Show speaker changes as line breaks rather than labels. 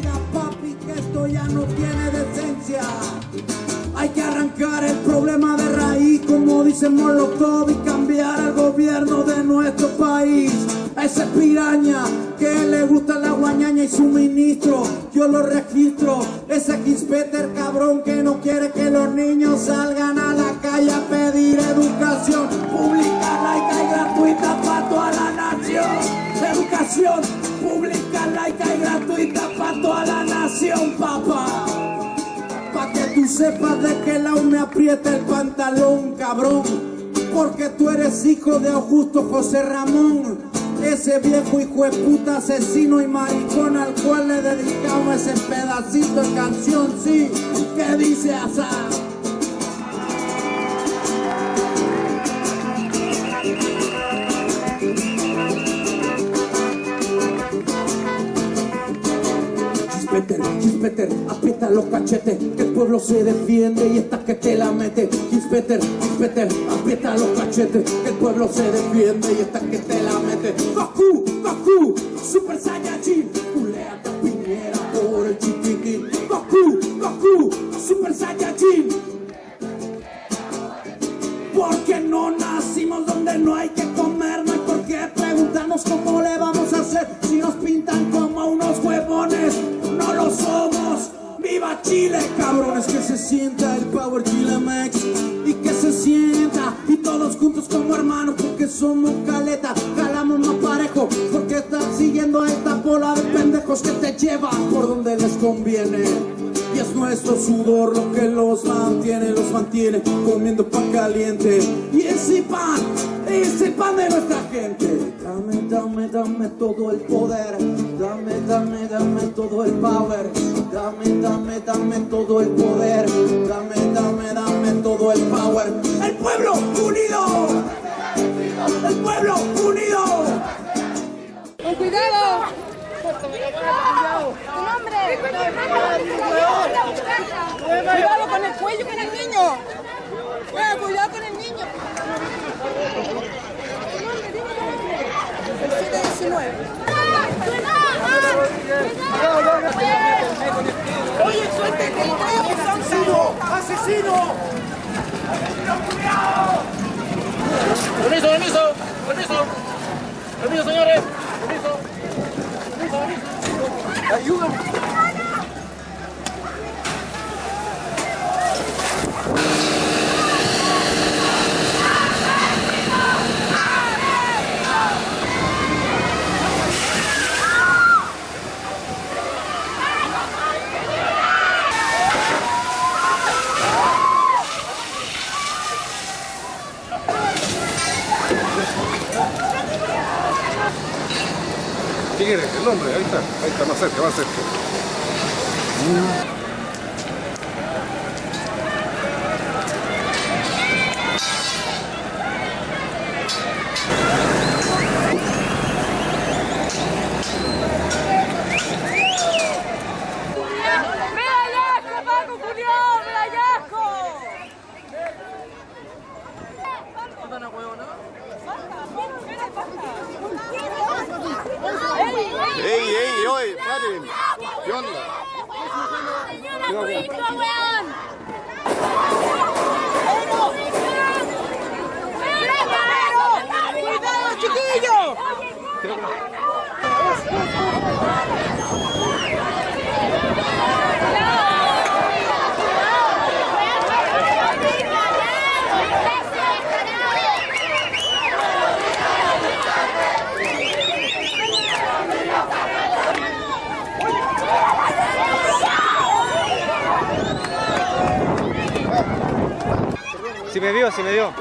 papi, que esto ya no tiene decencia. Hay que arrancar el problema de raíz, como dice Molotov, y cambiar el gobierno de nuestro país. A ese piraña que le gusta la guañaña y suministro, yo lo registro. Ese Peter cabrón que no quiere que los niños salgan a la calle a pedir educación Tú sepas de que la me aprieta el pantalón, cabrón. Porque tú eres hijo de Augusto José Ramón. Ese viejo hijo de puta asesino y maricón al cual le dedicamos ese pedacito de canción, sí, que dice así. Chispeter, aprieta los cachetes, que el pueblo se defiende y esta que te la mete. Chispeter, chispeter, aprieta los cachetes, que el pueblo se defiende y esta que te la mete. Goku, Goku, Super Saiyajin, culea piñera por el chiquitín. Goku, Goku, Super Saiyajin. Porque no nacimos donde no hay que comer, no hay por qué preguntarnos cómo ¡Viva Chile, cabrones! Que se sienta el Power Chile Max y que se sienta y todos juntos como hermanos porque somos caleta, jalamos más parejo porque están siguiendo a esta bola de pendejos que te llevan por donde les conviene. Y es nuestro sudor lo que los mantiene, los mantiene comiendo pan caliente. Y ese pan, ese pan de nuestra gente. Dame, dame, dame todo el poder. Dame, dame, dame todo el power. Dame, dame, dame todo el poder. Dame, dame, dame todo el power. El pueblo unido. El pueblo unido.
Con cuidado. Tu nombre. Cuidado con el cuello con el niño. Cuidado con el niño. 19. ¡Asesino!
Permiso, permiso, permiso. Permiso, señores. Permiso. Permiso, permiso. Ayúdame. El nombre, ahí está, ahí está, más cerca, más cerca.
¡Ey, ey, oye, paren! ¿Qué onda?
¡Cuidado, chiquillo!
Si me vio, si me vio.